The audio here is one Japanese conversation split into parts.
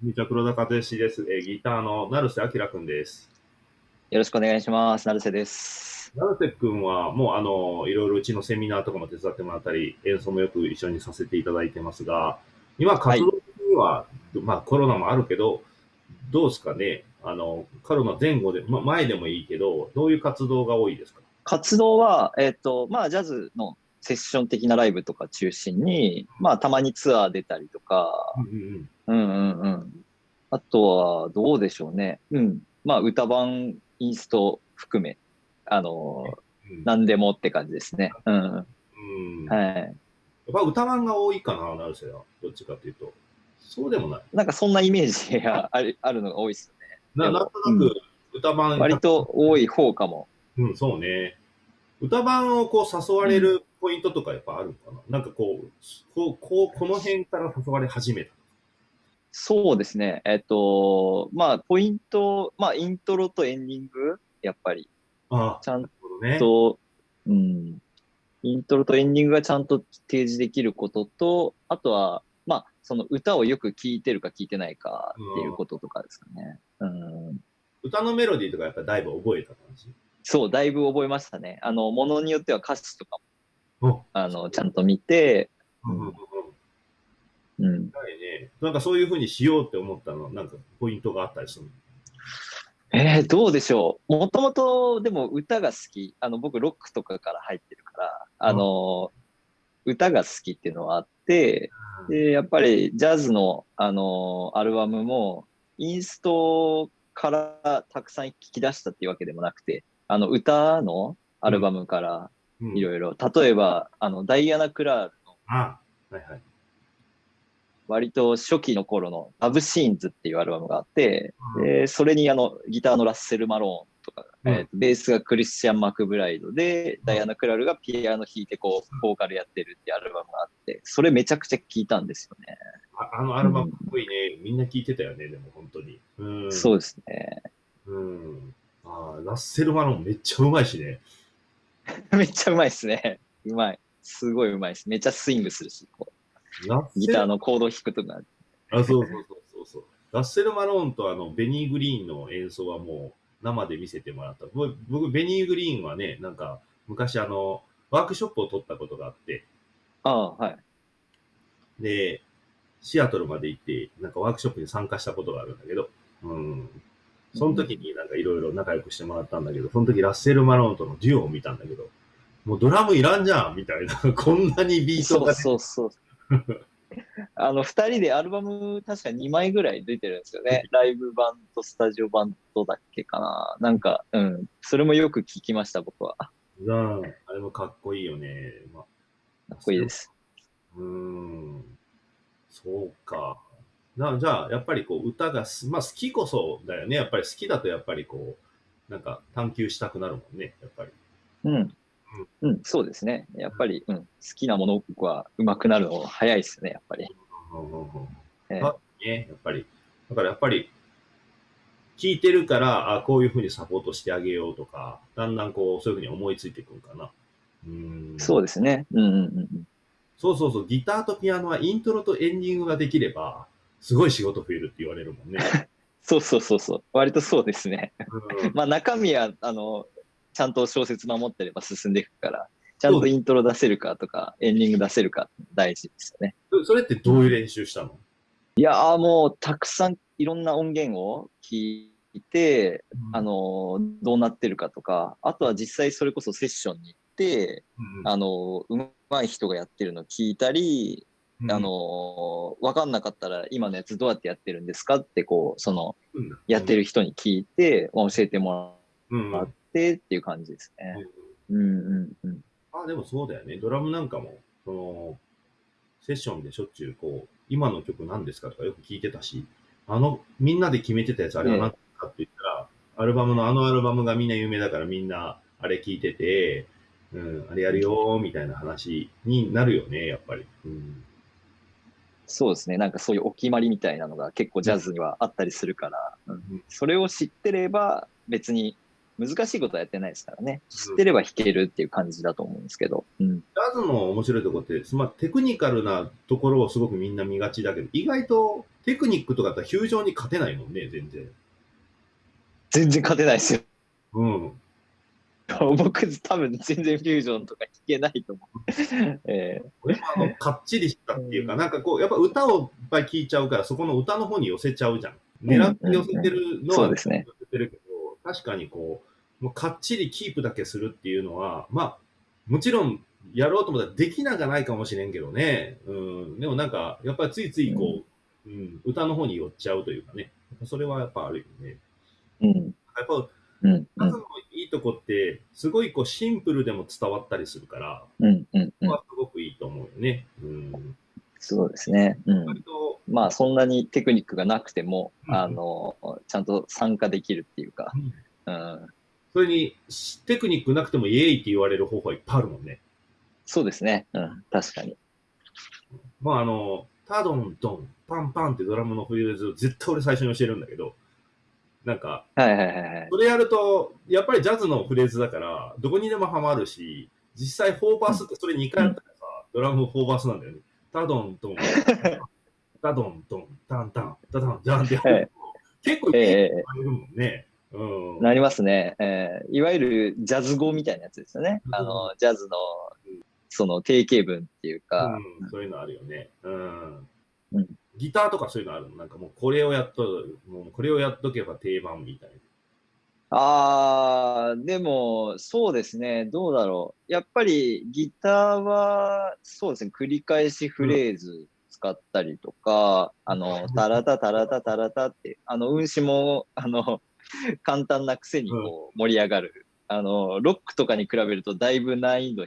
みちは黒田和義です。えーギターの成瀬明君です。よろしくお願いします。成瀬です。成瀬君はもうあの、いろいろうちのセミナーとかも手伝ってもらったり、演奏もよく一緒にさせていただいてますが、今活動的には、まあコロナもあるけど、どうですかね？あの、コロナ前後で、まあ前でもいいけど、どういう活動が多いですか？活動は、えっ、と、まあ、ジャズのセッション的なライブとか中心に、まあ、たまにツアー出たりとか、うんうんうんうんうん。あとは、どうでしょうね。うん。まあ、歌版、インスト含め、あの、うん。何でもって感じですね。うん。うん。やはい。っぱ歌番が多いかな、成瀬は。どっちかというと。そうでもない。なんかそんなイメージがあるあるのが多いですよね。ななんとなく歌番、割と多い方かも。うん、そうね。歌番をこう誘われるポイントとかやっぱあるのかな、なんかこう、こう、こう、この辺から誘われ始めた。そうですね。えっ、と、まあ、ポイント、まあ、イントロとエンディング、やっぱり、ああ、ちゃんなるほどね。と、うん、イントロとエンディングがちゃんと提示できることと、あとは、まあ、その歌をよく聴いてるか聴いてないかっていうこととかですかね。うん、歌のメロディーとかやっぱだいぶ覚えた感じ？そう、だいぶ覚えましたね。あの、ものによっては歌詞とかも、おあの、ちゃんと見て、うん。なんかそういうふうにしようって思ったの、なんかポイントがあったりするの？えー、どうでしょう。もともと、でも歌が好き。あの、僕、ロックとかから入ってるから、あの、歌が好きっていうのはあって、で、やっぱりジャズの、あの、アルバムも、インストからたくさん聞き出したっていうわけでもなくて、あの、歌のアルバムからうんいろいろ、例えば、あの、ダイアナ・クラールのあはいはい。割と初期の頃のラブシーンズっていうアルバムがあって、うんでそれにあの、ギターのラッセル・マローンとか、うんえーとベースがクリスチャン・マクブライドで、ダイアナ・クラールがピアノ弾いてこう、ボーカルやってるっていうアルバムがあって、それめちゃくちゃ聴いたんですよね。ああのアルバムかっこいいね。みんな聞いてたよね、でも本当に。うん。そうですね。うん。ラッセル・マロンめっちゃうまいしね。めっちゃうまいですね。うまい。すごいうまいです。めっちゃスイングするし、こうギターのコードを弾くとか。あ、そうそうそうそうそう。ラッセル・マローンとあのベニー・グリーンの演奏はもう生で見せてもらった。僕、僕ベニー・グリーンはね、なんか昔あの、ワークショップを取ったことがあって、ああ、はい。で、シアトルまで行って、なんかワークショップに参加したことがあるんだけど、うん。その時になんかいろいろ仲良くしてもらったんだけど、その時ラッセル・マローンとのデュオを見たんだけど、もうドラムいらんじゃんみたいな、こんなにビートそうがそうそう。あの、二人でアルバム確か2枚ぐらい出てるんですよね。ライブ版とスタジオ版とだっけかな。なんか、うん。それもよく聞きました、僕は。かうん、あれもかっこいいよね。まあっこいいです。うーん。そうか。なじゃあ、やっぱりこう、歌がす、まあ好きこそだよね。やっぱり好きだとやっぱりこう、なんか探求したくなるもんね。やっぱり。うん。うん、そうですね。やっぱり、うん。好きなものは上手くなるの早いですね、やっぱり。うんうんうんね、やっぱり。だからやっぱり、聞いてるから、あこういうふうにサポートしてあげようとか、だんだんこう、そういうふうに思いついてくるかな。うーん。そうですね。うんうんうんうん。そうそうそう。ギターとピアノはイントロとエンディングができれば、すごい仕事増えるって言われるもんね。そうそうそうそう。割とそうですね。うん まあ中身は、あの、ちゃんと小説守ってれば進んでいくから、ちゃんとイントロ出せるかとか、エンディング出せるか大事ですよね。そそれってどういう練習したの？いやーもうたくさんいろんな音源を聞いて、あ、のーどうなってるかとか、あとは実際それこそセッションに行って、うんあのーうまい人がやってるの聞いたり、うんあのーわかんなかったら今のやつどうやってやってるんですかってこう、その、うんやってる人に聞いて、教えてもうんらってっていう感じですね。うんうんうん。あ、でもそうだよね。ドラムなんかも、その、セッションでしょっちゅう、こう、今の曲何ですかとかよく聞いてたし、あの、みんなで決めてたやつあれは何ですかって言ったら、アルバムのあのアルバムがみんな有名だからみんなあれ聞いてて、うん、あれやるよーみたいな話になるよね、やっぱり。うん、そうですね。なんかそういうお決まりみたいなのが結構ジャズにはあったりするから、うんうんそれを知ってれば別に難しいことはやってないですからね。知ってれば弾けるっていう感じだと思うんですけど。うん。ジャズの面白いところって、まあ、テクニカルなところをすごくみんな見がちだけど、意外とテクニックとかだったらフュージョンに勝てないもんね、全然。全然勝てないですよ。うん。僕、多分全然フュージョンとか弾けないと思う。えー俺もあの、かっちりしたっていうか、なんかこう、やっぱ歌をいっぱい聴いちゃうから、そこの歌の方に寄せちゃうじゃん。狙って寄せてるのはそうですね。寄せてるけど、確かにこう、もうかっちりキープだけするっていうのは、まあ、もちろんやろうと思ったらできなくはないかもしれんけどね。うん。でもなんか、やっぱりついついこう、うん、歌の方に寄っちゃうというかね。それはやっぱあるよね。うん。やっぱ、うん。とこって、すごいこうシンプルでも伝わったりするから、うん。うん。ここはすごくいいと思うよね。うん。そうですね。うん。割と、まあ、そんなにテクニックがなくても、うんあの、ちゃんと参加できるっていうか、うんうん。それにテクニックなくてもイエーイって言われる方法はいっぱいあるもんね。そうですね。うん。確かに。まああの、タドンドン、パンパンってドラムのフレーズを絶対俺最初に教えるんだけど、なんか、はいはいはいはい。それやると、やっぱりジャズのフレーズだから、どこにでもハマるし、実際4バースってそれ2回やったらさ、ドラム4バースなんだよね。タドンドン、タドンドン、タンタン、タタン、ジャンってやると、結構いいええ感じるもんね。うん。なりますね。えーいわゆるジャズ語みたいなやつですよね。あの、ジャズのうん、その定型文っていうか、うん、そういうのあるよね。うん。うんギターとかそういうのあるの？なんかもうこれをやっと、もうこれをやっとけば定番みたいな。あー、でも、そうですね。どうだろう。やっぱりギターは、そうですね。繰り返しフレーズ使ったりとか、あの、タラタタラタタラタって、あの、運指も、あの、簡単なくせにこう盛り上がる。あの、ロックとかに比べるとだいぶ難易度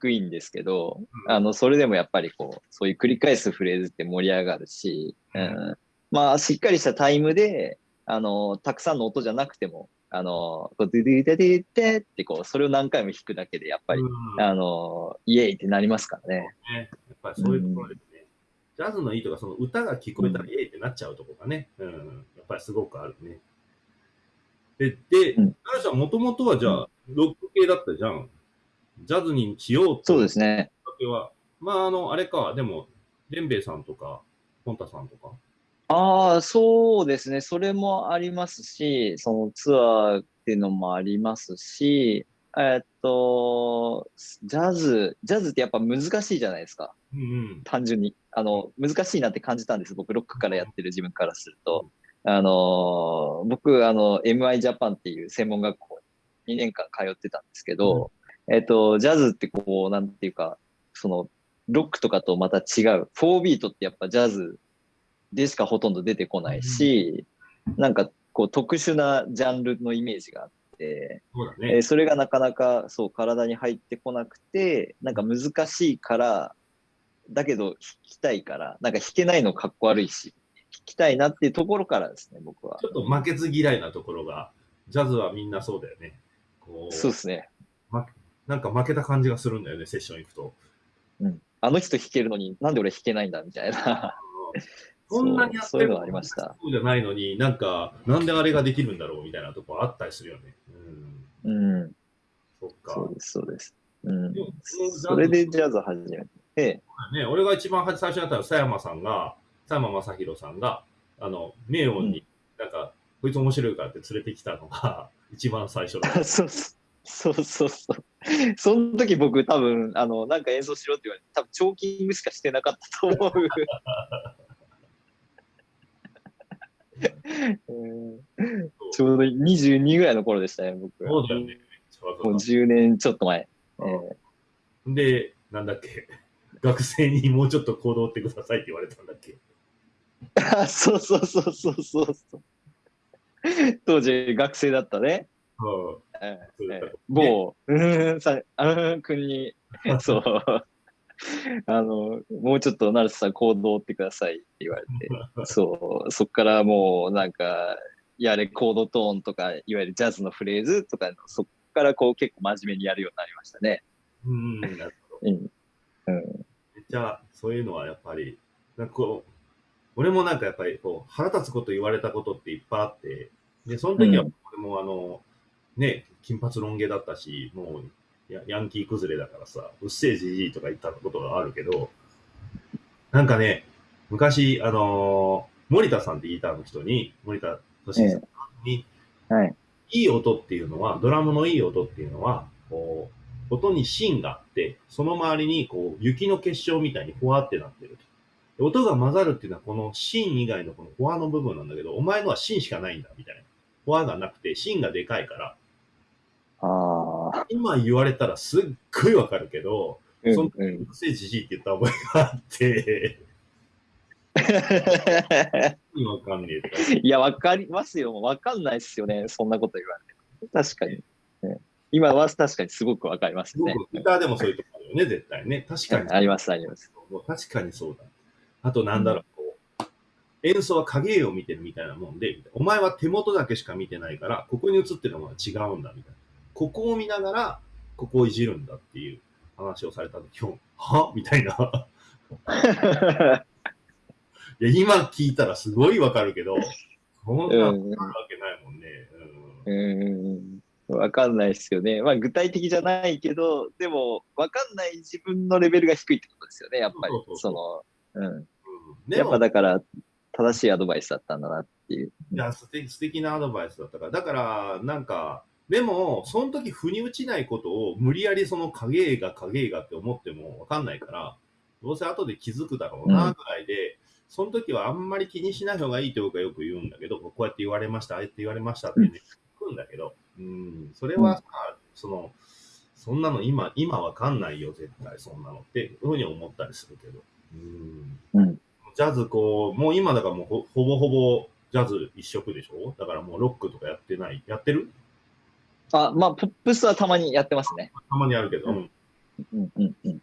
低いんですけど、うんあの、それでもやっぱりこう、そういう繰り返すフレーズって盛り上がるし、うん、まあ、しっかりしたタイムで、あの、たくさんの音じゃなくても、あの、こうドゥドゥドゥドゥドゥってこう、それを何回も弾くだけで、やっぱり、うんあの、イエーイってなりますからね。ね、やっぱりそういうところですね。ジャズのいいとか、その歌が聞こえたらイエーイってなっちゃうところがね、うん、やっぱりすごくあるね。で、で、うん奈良さんもともとはじゃあ、ロック系だったじゃん。ジャズにしようってそうですね。きっかけは、まあ、あの、あれか、でも、デンベイさんとか、ポンタさんとか。ああ、そうですね。それもありますし、そのツアーっていうのもありますし、えっと、ジャズ、ジャズってやっぱ難しいじゃないですか。うんうん。単純に。あの、難しいなって感じたんです。僕、ロックからやってる自分からすると。あの、僕、あの、MI ジャパンっていう専門学校に2年間通ってたんですけど、えっと、ジャズってこう、なんていうか、その、ロックとかとまた違う。4ビートってやっぱジャズでしかほとんど出てこないし、なんかこう特殊なジャンルのイメージがあって、そね。えーそれがなかなかそう体に入ってこなくて、なんか難しいから、だけど弾きたいから、なんか弾けないのかっこ悪いし、弾きたいなっていうところからですね、僕はち。ょっと負けず嫌いなところが、ジャズはみんなそうだよね。こう、そうですね。なんか負けた感じがするんだよね、セッション行くと。うん。あの人弾けるのになんで俺弾けないんだみたいな。そんなにやってるそうそういうのありました。そうじゃないのに、なんか、なんであれができるんだろうみたいなとこあったりするよね。うん。うん。そっか。そうです、そうです。うん。それでジャズ始めて、ね、俺が一番最初にやったのは、佐山さんが、佐山正宏さんが、あの、名音に、なんか、こいつ面白いからって連れてきたのが、一番最初だった。そうそうそうそうそう。その時僕多分、あの、なんか演奏しろって言われて、多分チョーキングしかしてなかったと思う。うんちょうど22ぐらいの頃でしたね、僕。そうだよね。もう10年ちょっと前。えーで、なんだっけ、学生にもうちょっと行動ってくださいって言われたんだっけ。あそうそうそうそうそうそう。当時学生だったね。うん 某、うーん、さ、あーん君に、そう、あの、もうちょっと成瀬さん行動ってくださいって言われて、そう、そっからもうなんか、やれコードトーンとか、いわゆるジャズのフレーズとか、そっからこう結構真面目にやるようになりましたね。うん、なるほど。うん。うん。めっちゃ、そういうのはやっぱり、なんかこう、俺もなんかやっぱりこう、腹立つこと言われたことっていっぱいあって、で、その時はうん俺もあの、ね、金髪ロン毛だったし、もうヤヤンキー崩れだからさ、うっせえじじいとか言ったことがあるけど、なんかね、昔、あのー森田さんってギターの人に、森田俊さんに、はい。いい音っていうのは、ドラムのいい音っていうのは、こう、音に芯があって、その周りにこう、雪の結晶みたいにふわってなってると。で音が混ざるっていうのは、この芯以外のこのフォアの部分なんだけど、お前のは芯しかないんだ、みたいな。フォアがなくて、芯がでかいから、ああ。今言われたらすっごいわかるけど、うんそんうん。うるせえじじいって言った覚えがあって、わかんねえいや、わかりますよ。わかんないっすよね。そんなこと言われても。確かに。ね今は確かにすごくわかりますね。僕、ギターでもそういうとこあるよね、絶対ね。確かに。あります、あります。もう確かにそうだ。あとなんだろう、こう、演奏は影絵を見てるみたいなもんで、お前は手元だけしか見てないから、ここに映ってるものは違うんだ、みたいな。ここを見ながら、ここをいじるんだっていう話をされた時、は？みたいな。いや、今聞いたらすごいわかるけど、そんなわかるわけないもんね。うんうん。わかんないですよね。まあ具体的じゃないけど、でもわかんない自分のレベルが低いってことですよね、やっぱりその、うん。うんでやっぱも、だから正しいアドバイスだったんだなっていう。いや素敵素敵なアドバイスだったから、だから、なんか、でも、その時腑に落ちないことを無理やりその影絵が影絵がって思ってもわかんないから、どうせ後で気づくだろうな、ぐらいで、その時はあんまり気にしない方がいいって僕はよく言うんだけど、こうやって言われました、ああやって言われましたってね、聞くんだけど、うん、それはさ、その、そんなの今、今わかんないよ、絶対そんなのって、ふうに思ったりするけど、うん。うん。ジャズこう、もう今だからもうほほぼほぼジャズ一色でしょ？だからもうロックとかやってない。やってる？あ、まあ、ポップスはたまにやってますね。たまにあるけど。ううんうんうんうん。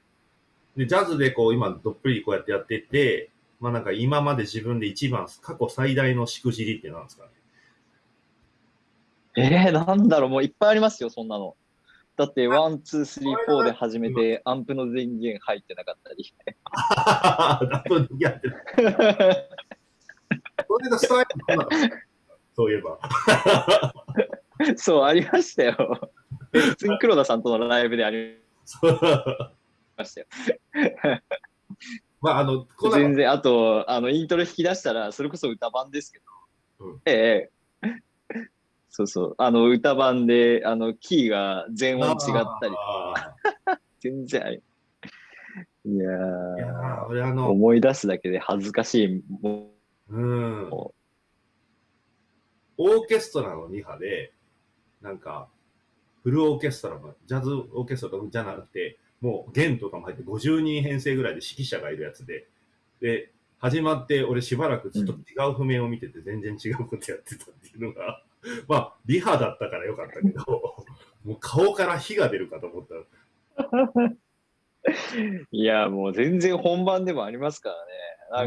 で、ジャズでこう今どっぷりこうやってやってて、まあなんか今まで自分で一番過去最大のしくじりってなんですかね。えー、なんだろう、もういっぱいありますよ、そんなの。だって、 One, two, three, four で始めて、アンプの電源入ってなかったり。だとやってる。それがスタイルなんだそういえば。そう、ありましたよ。普通に黒田さんとのライブでありましたよ。まああの、全然、あと、あの、イントロ引き出したら、それこそ歌版ですけど、うんええそうそう、あの、歌版で、あの、キーが全音違ったり、あ全然あり。いやーいや俺あの、思い出すだけで恥ずかしい。もうん。もオーケストラの2波で、なんか、フルオーケストラの、ジャズオーケストラじゃなくて、もう弦とかも入って50人編成ぐらいで指揮者がいるやつで、で、始まって俺しばらくずっと違う譜面を見てて全然違うことやってたっていうのが、まあ、リハだったからよかったけど、もう顔から火が出るかと思った。いや、もう全然本番でもありますからね。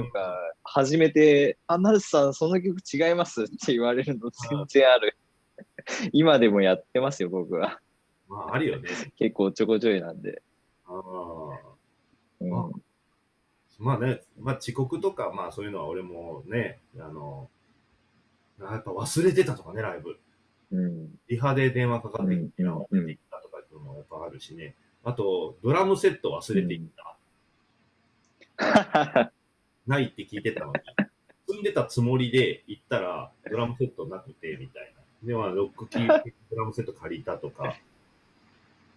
なんか、初めて、あ、ナルスさん、その曲違いますって言われるの全然ある。今でもやってますよ、僕は。まあ、あるよね。結構ちょこちょいなんで。ああ。うんあまあね、まあ遅刻とか、まあそういうのは俺もね、あの、やっぱ忘れてたとかね、ライブ。うん。リハで電話かかってきたとかっていうのもやっぱあるしね。あと、ドラムセット忘れていった。ないって聞いてたのに、積んでたつもりで行ったら、ドラムセットなくて、みたいな。で、まあ、ロックキー、ドラムセット借りたとか。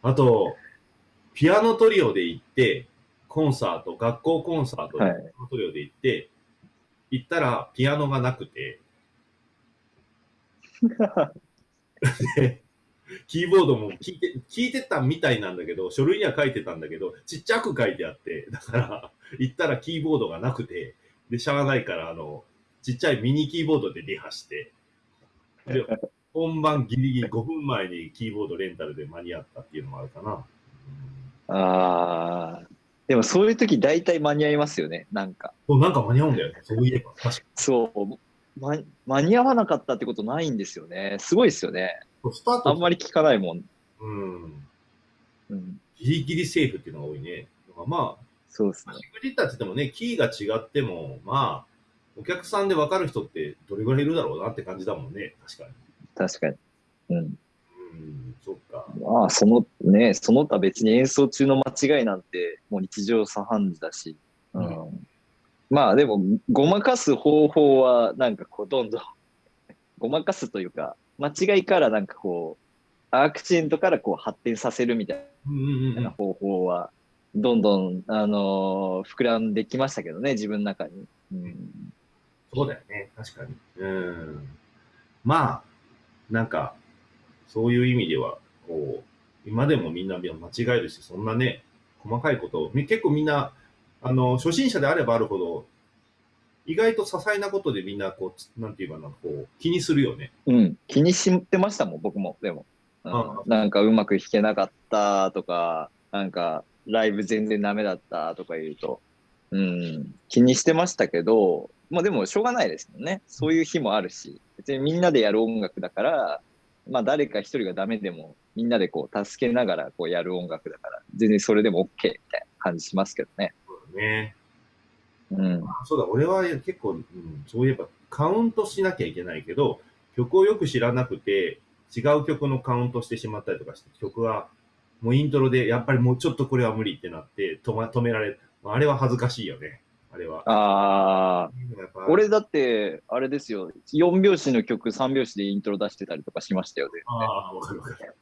あと、ピアノトリオで行って、コンサート、学校コンサートで、はい。ピアノトリオで行って、行ったらピアノがなくて、でキーボードも聞いて、聞いてたみたいなんだけど、書類には書いてたんだけど、ちっちゃく書いてあって、だから、行ったらキーボードがなくて、で、しゃあないから、あの、ちっちゃいミニキーボードでリハして、で、本番ギリギリ5分前にキーボードレンタルで間に合ったっていうのもあるかな。ああ。でもそういう時大体間に合いますよね。なんか。そうなんか間に合うんだよね。そういえば。確かそう。ま、間に合わなかったってことないんですよね。すごいですよね。に。スターあト、んまり聞かないもん。うん。うん。ギリギリセーフっていうのが多いね。まあ、そうですね。しくじったって言ってもね、キーが違っても、まあ、お客さんで分かる人ってどれぐらいいるだろうなって感じだもんね。確かに。確かに。うん。うんうん、そっか。まあ、そのね、その他別に演奏中の間違いなんて、もう日常茶飯事だし、うん。うまあ、でも、ごまかす方法は、なんかこう、どんどん、ごまかすというか、間違いからなんかこう、アクシデントからこう発展させるみたいな方法は、どんどん、あのー膨らんできましたけどね、自分の中に。うん。そうだよね、確かに。うん。まあ、なんか、そういう意味では、こう、今でもみんな間違えるし、そんなね、細かいことを、み結構みんな、あの、初心者であればあるほど、意外と些細なことでみんな、こうつ、なんていうかな、こう、気にするよね。うん、気にしてましたもん、僕も、でも。うんあなんかうまく弾けなかったとか、なんかライブ全然ダメだったとか言うと、うん、気にしてましたけど、まあでもしょうがないですもんね。そういう日もあるし、別にみんなでやる音楽だから、まあ誰か一人がダメでも、みんなでこう助けながらこうやる音楽だから、全然それでも OK みたいな感じしますけどね。そうだね。うん。そうだ、俺は結構、うん、そういえばカウントしなきゃいけないけど、曲をよく知らなくて、違う曲のカウントしてしまったりとかして、曲はもうイントロでやっぱりもうちょっとこれは無理ってなって止,、ま、止められる。あれは恥ずかしいよね。あれは。ああ、俺だって、あれですよ、4拍子の曲3拍子でイントロ出してたりとかしましたよね。ああ、わかるわかる。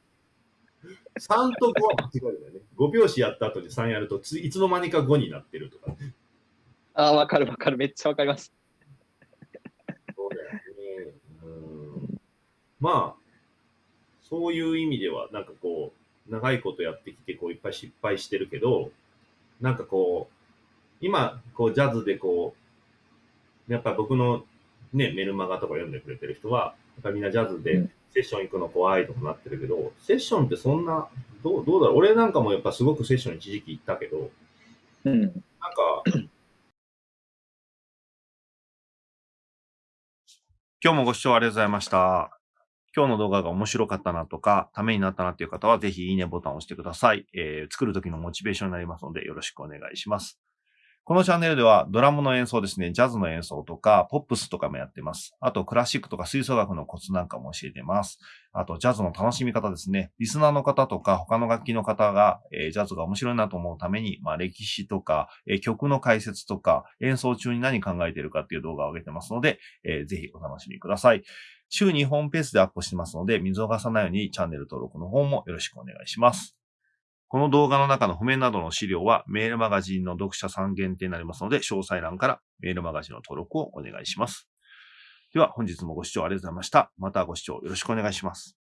3と5は間違えるよね。5拍子やった後に3やるとつ、いつの間にか5になってるとか。ああ、わかるわかる。めっちゃわかります。そうだよね。うんまあ、そういう意味では、なんかこう、長いことやってきて、こう、いっぱい失敗してるけど、なんかこう、今、こう、ジャズでこう、やっぱ僕のね、メルマガとか読んでくれてる人は、やっぱみんなジャズでうんセッション行くの怖いとかなってるけど、セッションってそんな、どう、どうだろう俺なんかもやっぱすごくセッション一時期行ったけど、うん。なんか、今日もご視聴ありがとうございました。今日の動画が面白かったなとか、ためになったなっていう方は、ぜひいいねボタンを押してください。えー作る時のモチベーションになりますので、よろしくお願いします。このチャンネルでは、ドラムの演奏ですね、ジャズの演奏とか、ポップスとかもやってます。あと、クラシックとか吹奏楽のコツなんかも教えてます。あと、ジャズの楽しみ方ですね。リスナーの方とか、他の楽器の方が、えージャズが面白いなと思うために、まあ、歴史とか、えー曲の解説とか、演奏中に何考えてるかっていう動画を上げてますので、えーぜひお楽しみください。週2本ペースでアップしてますので、見逃さないようにチャンネル登録の方もよろしくお願いします。この動画の中の譜面などの資料はメールマガジンの読者さん限定になりますので、詳細欄からメールマガジンの登録をお願いします。では本日もご視聴ありがとうございました。またご視聴よろしくお願いします。